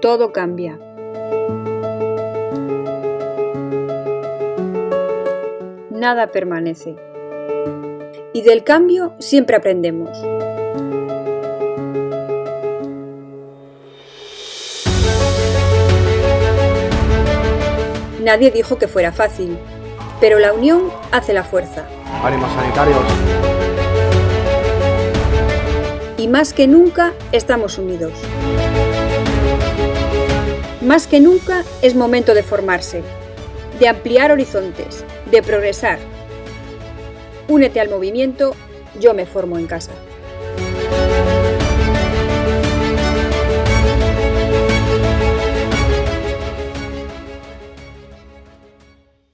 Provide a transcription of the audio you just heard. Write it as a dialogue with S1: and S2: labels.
S1: todo cambia. Nada permanece. Y del cambio siempre aprendemos. Nadie dijo que fuera fácil, pero la unión hace la fuerza.
S2: ¡Ánimos sanitarios!
S1: Y más que nunca estamos unidos. Más que nunca es momento de formarse, de ampliar horizontes, de progresar. Únete al movimiento Yo me formo en casa.